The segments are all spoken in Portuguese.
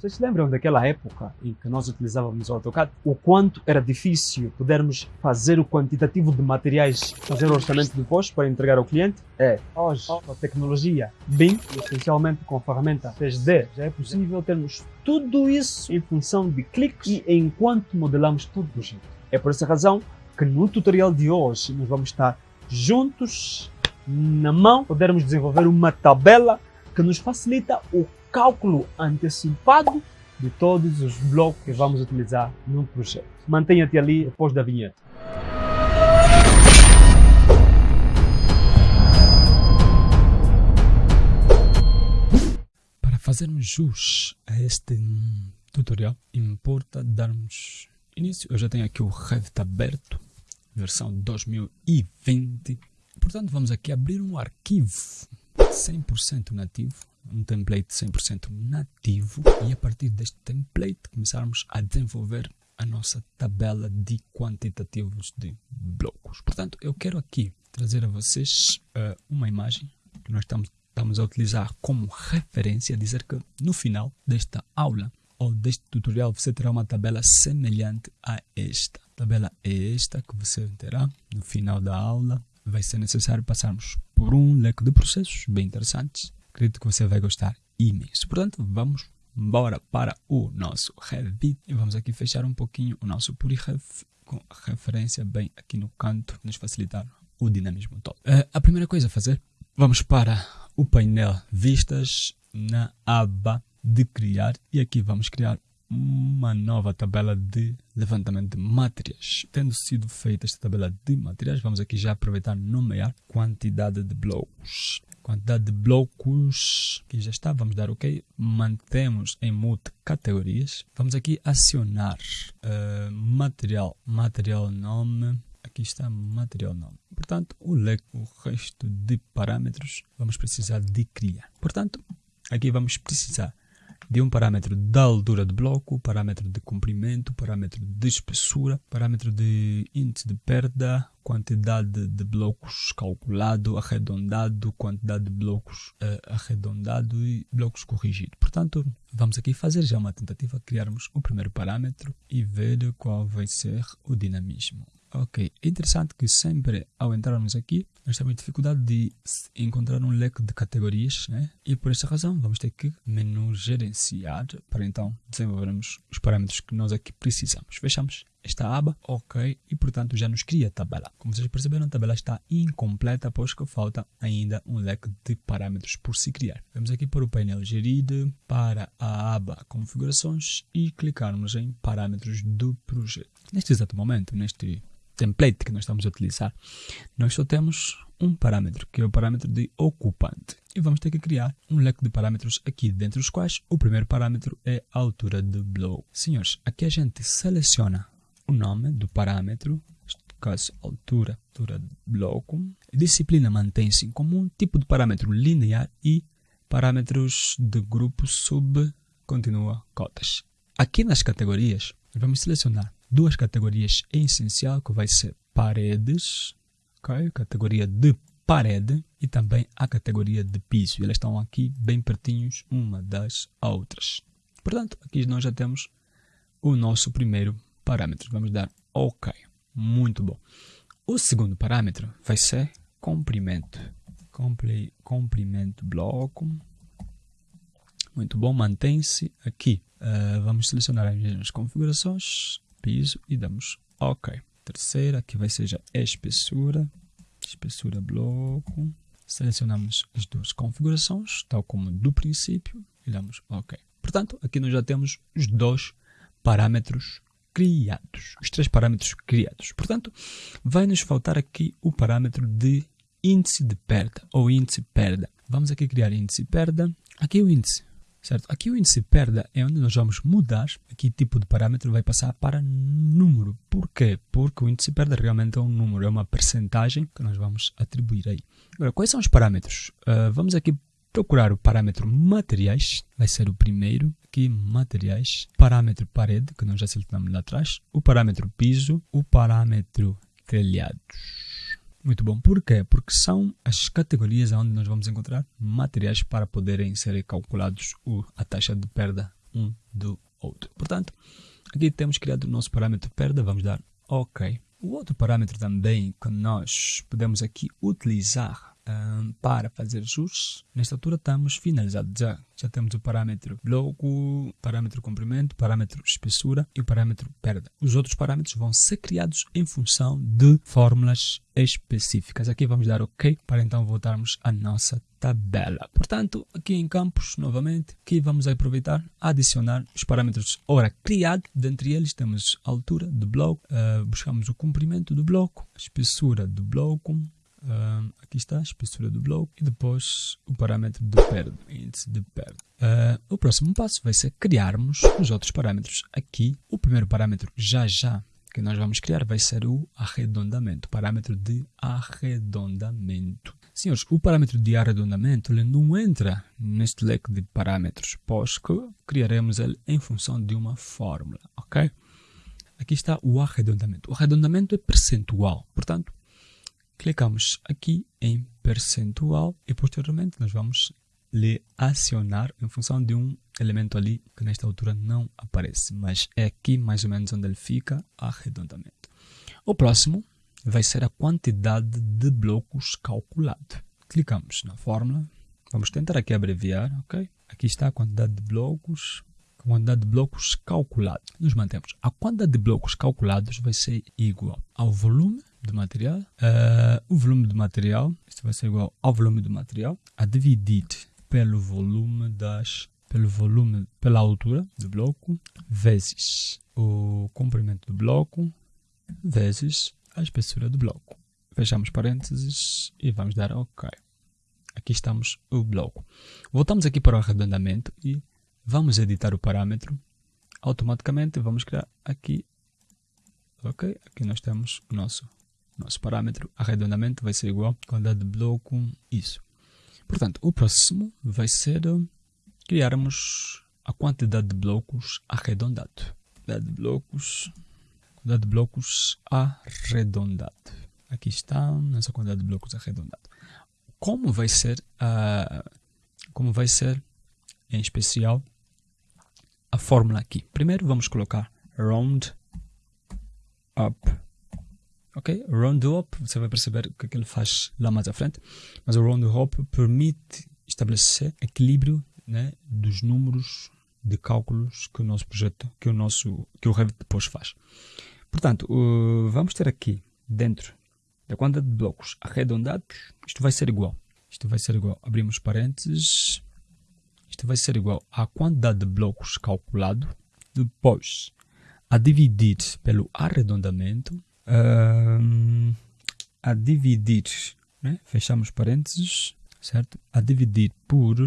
Vocês se lembram daquela época em que nós utilizávamos o AutoCAD? O quanto era difícil podermos fazer o quantitativo de materiais, fazer o orçamento depois para entregar ao cliente? É, hoje, com a tecnologia BIM, essencialmente com a ferramenta 3D, já é possível termos tudo isso em função de cliques e enquanto modelamos todo o projeto. É por essa razão que no tutorial de hoje nós vamos estar juntos, na mão, podermos desenvolver uma tabela que nos facilita o cálculo antecipado de todos os blocos que vamos utilizar no projeto. Mantenha-te ali depois da vinheta. Para fazermos jus a este tutorial, importa darmos início. Eu já tenho aqui o Revit aberto, versão 2020. Portanto, vamos aqui abrir um arquivo 100% nativo um template 100% nativo e a partir deste template começarmos a desenvolver a nossa tabela de quantitativos de blocos. Portanto, eu quero aqui trazer a vocês uh, uma imagem que nós estamos, estamos a utilizar como referência, dizer que no final desta aula ou deste tutorial você terá uma tabela semelhante a esta. A tabela é esta que você terá no final da aula. Vai ser necessário passarmos por um leque de processos bem interessantes Acredito que você vai gostar imenso. Portanto, vamos embora para o nosso Revit e vamos aqui fechar um pouquinho o nosso PuriRev com referência bem aqui no canto, nos facilitar o dinamismo todo. Uh, a primeira coisa a fazer, vamos para o painel Vistas na aba de criar e aqui vamos criar uma nova tabela de levantamento de materiais. Tendo sido feita esta tabela de materiais, vamos aqui já aproveitar nomear quantidade de blocos quantidade de blocos que já está, vamos dar ok, mantemos em mute categorias, vamos aqui acionar uh, material, material nome, aqui está material nome, portanto o, leque, o resto de parâmetros vamos precisar de criar, portanto aqui vamos precisar de um parâmetro da altura do bloco, parâmetro de comprimento, parâmetro de espessura, parâmetro de índice de perda, quantidade de blocos calculado, arredondado, quantidade de blocos uh, arredondado e blocos corrigido. Portanto, vamos aqui fazer já uma tentativa de criarmos o primeiro parâmetro e ver qual vai ser o dinamismo. Ok, é interessante que sempre ao entrarmos aqui, nós temos dificuldade de encontrar um leque de categorias, né? E por esta razão vamos ter que menu gerenciar para então desenvolvermos os parâmetros que nós aqui precisamos. Fechamos esta aba, ok, e portanto já nos cria a tabela. Como vocês perceberam, a tabela está incompleta, pois que falta ainda um leque de parâmetros por se criar. Vamos aqui para o painel gerir, para a aba configurações e clicarmos em parâmetros do projeto. Neste exato momento, neste template que nós estamos a utilizar, nós só temos um parâmetro, que é o parâmetro de ocupante. E vamos ter que criar um leque de parâmetros aqui, dentre os quais o primeiro parâmetro é a altura de bloco. Senhores, aqui a gente seleciona o nome do parâmetro, neste caso altura, altura de bloco. Disciplina mantém-se em comum, tipo de parâmetro linear e parâmetros de grupo sub continua cotas. Aqui nas categorias, vamos selecionar duas categorias em essencial, que vai ser paredes, okay? categoria de parede e também a categoria de piso. Elas estão aqui bem pertinhos uma das outras. Portanto, aqui nós já temos o nosso primeiro parâmetro. Vamos dar OK. Muito bom. O segundo parâmetro vai ser comprimento. Comprimento bloco. Muito bom, mantém-se aqui. Uh, vamos selecionar as mesmas configurações piso e damos OK. Terceira, aqui vai ser a espessura, espessura bloco. Selecionamos as duas configurações, tal como do princípio, e damos OK. Portanto, aqui nós já temos os dois parâmetros criados, os três parâmetros criados. Portanto, vai nos faltar aqui o parâmetro de índice de perda ou índice perda. Vamos aqui criar índice perda. Aqui o índice certo? Aqui o índice perda é onde nós vamos mudar, aqui tipo de parâmetro vai passar para número. Por quê? Porque o índice perda realmente é um número, é uma percentagem que nós vamos atribuir aí. Agora, quais são os parâmetros? Uh, vamos aqui procurar o parâmetro materiais, vai ser o primeiro, aqui materiais, parâmetro parede, que nós já selecionamos lá atrás, o parâmetro piso, o parâmetro telhados. Muito bom. Por quê? Porque são as categorias onde nós vamos encontrar materiais para poderem ser calculados a taxa de perda um do outro. Portanto, aqui temos criado o nosso parâmetro perda, vamos dar OK. O outro parâmetro também que nós podemos aqui utilizar um, para fazer ajustes, nesta altura estamos finalizados já. Já temos o parâmetro bloco, parâmetro comprimento, parâmetro espessura e o parâmetro perda. Os outros parâmetros vão ser criados em função de fórmulas específicas. Aqui vamos dar OK para então voltarmos à nossa tabela. Portanto, aqui em campos, novamente, aqui vamos aproveitar, adicionar os parâmetros ora criado. Dentre eles temos a altura do bloco, uh, buscamos o comprimento do bloco, a espessura do bloco, Uh, aqui está a espessura do bloco e depois o parâmetro de perda, índice de perda. Uh, o próximo passo vai ser criarmos os outros parâmetros. Aqui, o primeiro parâmetro já já que nós vamos criar vai ser o arredondamento, o parâmetro de arredondamento. Senhores, o parâmetro de arredondamento ele não entra neste leque de parâmetros, pois que criaremos ele em função de uma fórmula, ok? Aqui está o arredondamento. O arredondamento é percentual, portanto, Clicamos aqui em percentual e posteriormente nós vamos lhe acionar em função de um elemento ali que nesta altura não aparece, mas é aqui mais ou menos onde ele fica arredondamento. O próximo vai ser a quantidade de blocos calculado. Clicamos na fórmula, vamos tentar aqui abreviar, ok? Aqui está a quantidade de blocos, a quantidade de blocos calculado. Nos mantemos. A quantidade de blocos calculados vai ser igual ao volume de material, uh, o volume de material, isto vai ser igual ao volume do material, a dividir pelo volume das, pelo volume, pela altura do bloco, vezes o comprimento do bloco, vezes a espessura do bloco. Fechamos parênteses e vamos dar OK. Aqui estamos o bloco. Voltamos aqui para o arredondamento e vamos editar o parâmetro. Automaticamente vamos criar aqui Ok, aqui nós temos o nosso nosso parâmetro arredondamento vai ser igual a quantidade de bloco, isso. Portanto, o próximo vai ser criarmos a quantidade de blocos arredondado. Quantidade de blocos, quantidade de blocos arredondado. Aqui está nossa quantidade de blocos arredondado. Como vai ser, uh, como vai ser em especial a fórmula aqui? Primeiro vamos colocar round up Ok? Round Hop, você vai perceber o que, ele faz lá mais à frente, mas o Round Hop permite estabelecer equilíbrio né, dos números de cálculos que o nosso projeto, que o nosso, que o Revit depois faz. Portanto, uh, vamos ter aqui dentro da quantidade de blocos arredondados, isto vai ser igual. Isto vai ser igual, abrimos parênteses, vai ser igual à quantidade de blocos calculado, depois a dividir pelo arredondamento, uh, a dividir, né? fechamos parênteses, certo? A dividir por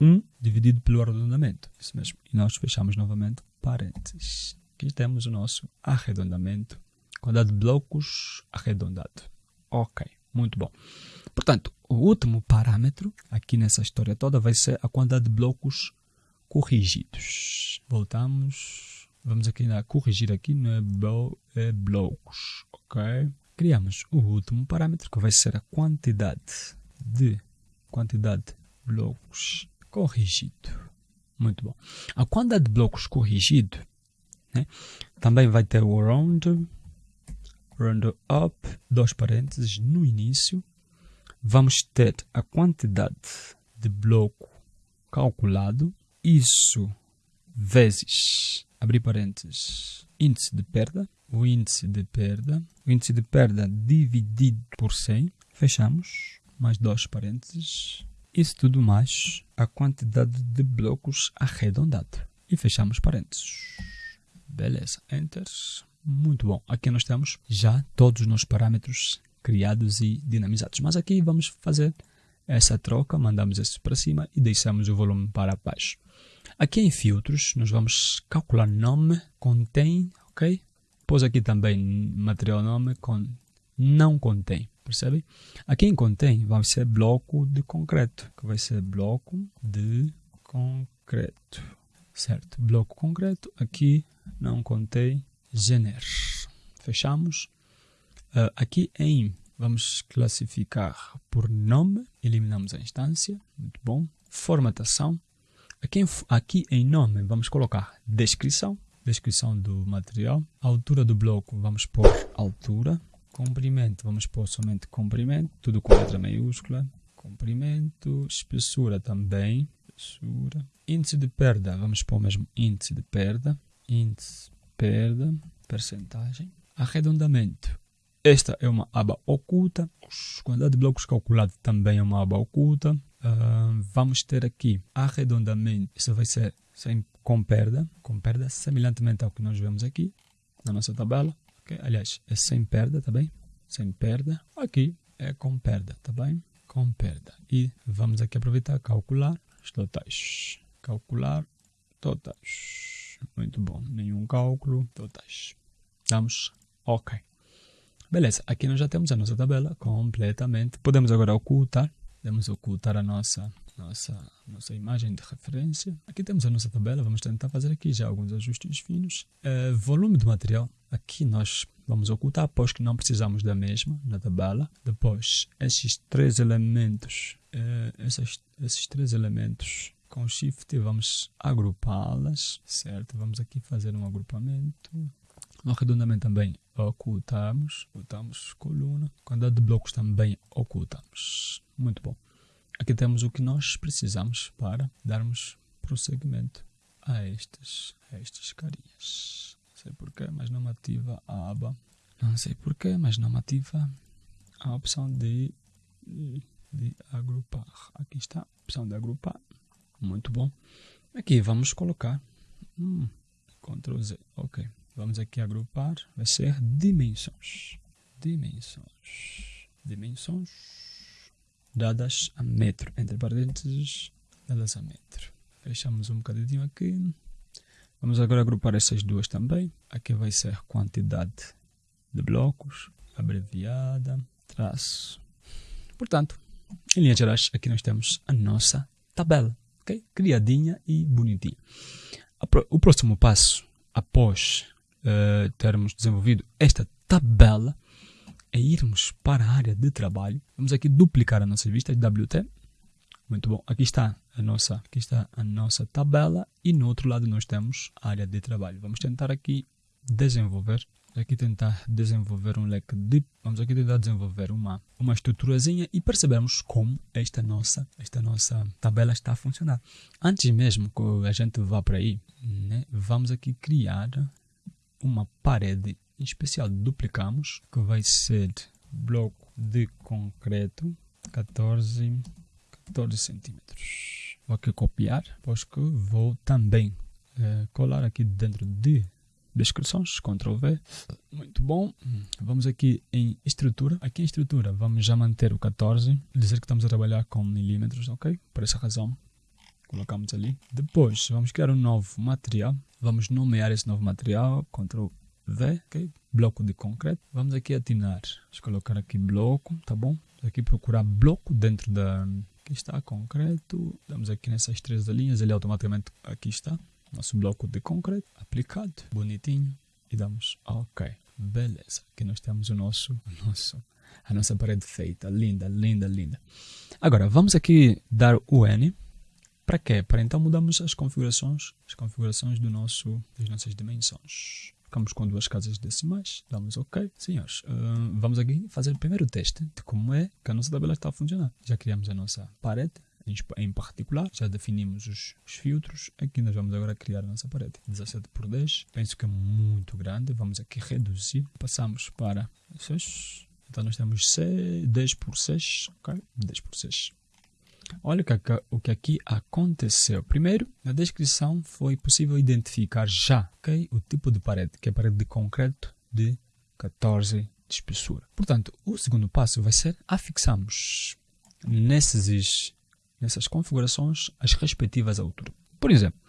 1 dividido pelo arredondamento. Isso mesmo. E nós fechamos novamente parênteses. Aqui temos o nosso arredondamento. Quantidade de blocos arredondado. Ok, muito bom. Portanto, o último parâmetro aqui nessa história toda vai ser a quantidade de blocos corrigidos. Voltamos Vamos aqui na corrigir aqui no é, é blocos, ok? Criamos o último parâmetro que vai ser a quantidade de quantidade de blocos corrigido. Muito bom. A quantidade de blocos corrigido né, também vai ter o round, round up, dois parênteses no início. Vamos ter a quantidade de bloco calculado. Isso vezes abrir parênteses, índice de perda, o índice de perda, o índice de perda dividido por 100, fechamos, mais dois parênteses, isso tudo mais a quantidade de blocos arredondado. E fechamos parênteses. Beleza, Enter. Muito bom. Aqui nós temos já todos os nossos parâmetros criados e dinamizados. Mas aqui vamos fazer essa troca, mandamos isso para cima e deixamos o volume para baixo. Aqui em filtros, nós vamos calcular nome, contém, ok? Depois aqui também material nome com não contém, percebe? Aqui em contém vai ser bloco de concreto, que vai ser bloco de concreto, certo? Bloco concreto, aqui não contém gener. Fechamos. Uh, aqui em vamos classificar por nome, eliminamos a instância, muito bom. Formatação, Aqui aqui em nome vamos colocar descrição, descrição do material. altura do bloco vamos pôr altura. Comprimento vamos pôr somente comprimento, tudo com letra maiúscula. Comprimento, espessura também, espessura. Índice de perda, vamos pôr mesmo índice de perda. Índice, perda, percentagem. Arredondamento, esta é uma aba oculta. Quantidade de blocos calculado também é uma aba oculta. Uh, vamos ter aqui arredondamento. Isso vai ser sem, com perda. Com perda, semelhantemente ao que nós vemos aqui na nossa tabela. Okay? Aliás, é sem perda, tá bem? Sem perda. Aqui é com perda, tá bem? Com perda. E vamos aqui aproveitar calcular os totais. Calcular totais. Muito bom. Nenhum cálculo. Totais. Damos OK. Beleza, aqui nós já temos a nossa tabela completamente. Podemos agora ocultar. Podemos ocultar a nossa, nossa, nossa imagem de referência. Aqui temos a nossa tabela. Vamos tentar fazer aqui já alguns ajustes finos. Uh, volume do material. Aqui nós vamos ocultar, pois que não precisamos da mesma na tabela. Depois, esses três elementos, uh, esses, esses três elementos com Shift vamos agrupá-las, certo? Vamos aqui fazer um agrupamento. No arredondamento também ocultamos, ocultamos coluna. Quantidade de blocos também ocultamos. Muito bom. Aqui temos o que nós precisamos para darmos prosseguimento a estes, a estes carinhas. Não sei porquê, mas não ativa a aba. Não sei porquê, mas não ativa a opção de, de, de agrupar. Aqui está a opção de agrupar. Muito bom. Aqui vamos colocar hum, Ctrl Z. Ok. Vamos aqui agrupar, vai ser dimensões. Dimensões. Dimensões dadas a metro, entre parênteses, dadas a metro. Fechamos um bocadinho aqui. Vamos agora agrupar essas duas também. Aqui vai ser quantidade de blocos, abreviada, traço. Portanto, em linhas gerais, aqui nós temos a nossa tabela, ok? Criadinha e bonitinha. O próximo passo, após uh, termos desenvolvido esta tabela, é irmos para a área de trabalho. Vamos aqui duplicar a nossa vista de WT. Muito bom. Aqui está a nossa, aqui está a nossa tabela e no outro lado nós temos a área de trabalho. Vamos tentar aqui desenvolver, aqui tentar desenvolver um leque de, vamos aqui tentar desenvolver uma uma estruturazinha e percebemos como esta nossa esta nossa tabela está a funcionar. Antes mesmo que a gente vá para aí, né, vamos aqui criar uma parede especial duplicamos que vai ser bloco de concreto 14 14 centímetros vou aqui copiar pois que vou também é, colar aqui dentro de descrições, Ctrl V, muito bom. Vamos aqui em estrutura, aqui em estrutura vamos já manter o 14, dizer que estamos a trabalhar com milímetros, ok? Por essa razão colocamos ali. Depois vamos criar um novo material, Vamos nomear esse novo material, Ctrl V, ok? Bloco de concreto. Vamos aqui atinar. Vamos colocar aqui bloco, tá bom? Aqui procurar bloco dentro da... Aqui está, concreto. Damos aqui nessas três linhas, ele automaticamente aqui está. Nosso bloco de concreto aplicado, bonitinho. E damos OK. Beleza. Aqui nós temos o nosso, o nosso, a nossa parede feita. Linda, linda, linda. Agora, vamos aqui dar o N para quê? Para então mudarmos as configurações, as configurações do nosso, das nossas dimensões. Ficamos com duas casas decimais, damos OK. Senhores, uh, vamos aqui fazer o primeiro teste de como é que a nossa tabela está a funcionar. Já criamos a nossa parede, em particular, já definimos os, os, filtros. Aqui nós vamos agora criar a nossa parede. 17 por 10, penso que é muito grande. Vamos aqui reduzir. Passamos para 6. Então nós temos 10 por 6, ok? 10 por 6. Olha o que aqui aconteceu. Primeiro, na descrição foi possível identificar já okay, o tipo de parede, que é parede de concreto de 14 de espessura. Portanto, o segundo passo vai ser afixarmos nesses, nessas configurações as respectivas alturas. Por exemplo,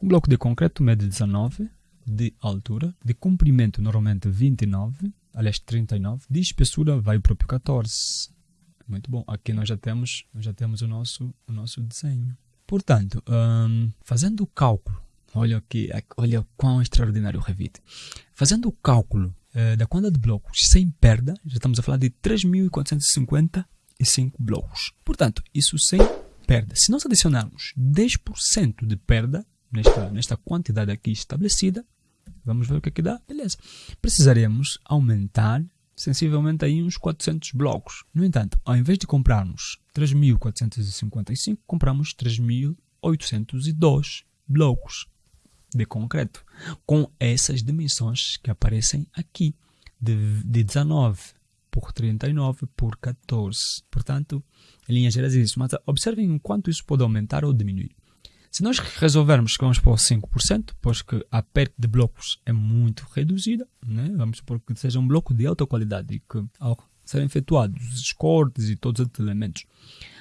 um bloco de concreto mede 19 de altura, de comprimento normalmente 29, aliás 39, de espessura vai o próprio 14. Muito bom. Aqui nós já temos, já temos o nosso, o nosso desenho. Portanto, um, fazendo o cálculo, olha aqui, olha quão extraordinário o Revit. Fazendo o cálculo uh, da quantidade de blocos sem perda, já estamos a falar de 3.455 blocos. Portanto, isso sem perda. Se nós adicionarmos 10% de perda nesta, nesta quantidade aqui estabelecida, vamos ver o que é que dá. Beleza. Precisaremos aumentar sensivelmente aí uns 400 blocos. No entanto, ao invés de comprarmos 3.455, compramos 3.802 blocos de concreto, com essas dimensões que aparecem aqui, de, de 19 por 39 por 14. Portanto, em linhas gerais é isso. Mas observem o quanto isso pode aumentar ou diminuir. Se nós resolvermos que vamos para 5%, pois que a perda de blocos é muito reduzida, né? vamos supor que seja um bloco de alta qualidade e que ao serem efetuados os cortes e todos os elementos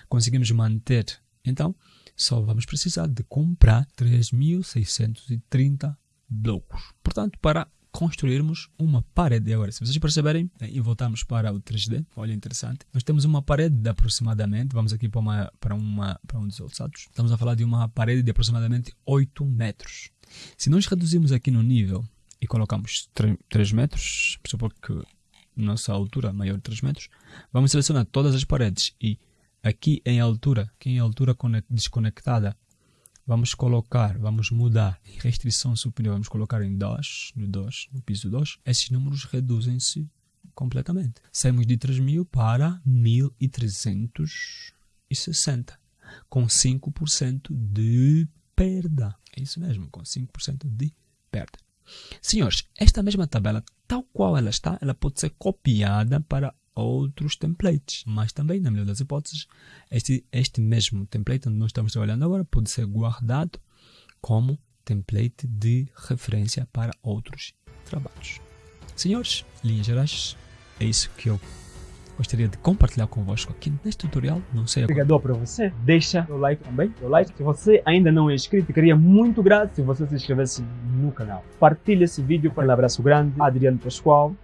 conseguimos manter, então só vamos precisar de comprar 3.630 blocos. Portanto, para construirmos uma parede. Agora, se vocês perceberem, né, e voltamos para o 3D, olha interessante, nós temos uma parede de aproximadamente, vamos aqui para, uma, para, uma, para um dos alçados, estamos a falar de uma parede de aproximadamente 8 metros. Se nós reduzirmos aqui no nível e colocamos 3 metros, supor que nossa altura maior de 3 metros, vamos selecionar todas as paredes e aqui em altura, aqui em altura desconectada, Vamos colocar, vamos mudar em restrição superior, vamos colocar em 2, no 2, no piso 2. Esses números reduzem-se completamente. Saímos de 3.000 para 1.360, com 5% de perda. É isso mesmo, com 5% de perda. Senhores, esta mesma tabela, tal qual ela está, ela pode ser copiada para outros templates. Mas também, na melhor das hipóteses, este, este mesmo template onde nós estamos trabalhando agora pode ser guardado como template de referência para outros trabalhos. Senhores, linhas gerais, é isso que eu gostaria de compartilhar convosco aqui neste tutorial. Não sei Obrigado para você. Deixa o like também. O like. Se você ainda não é inscrito, ficaria muito grato se você se inscrevesse no canal. Partilhe esse vídeo. Um abraço grande. Adriano Pascoal.